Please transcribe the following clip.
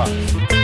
Bye.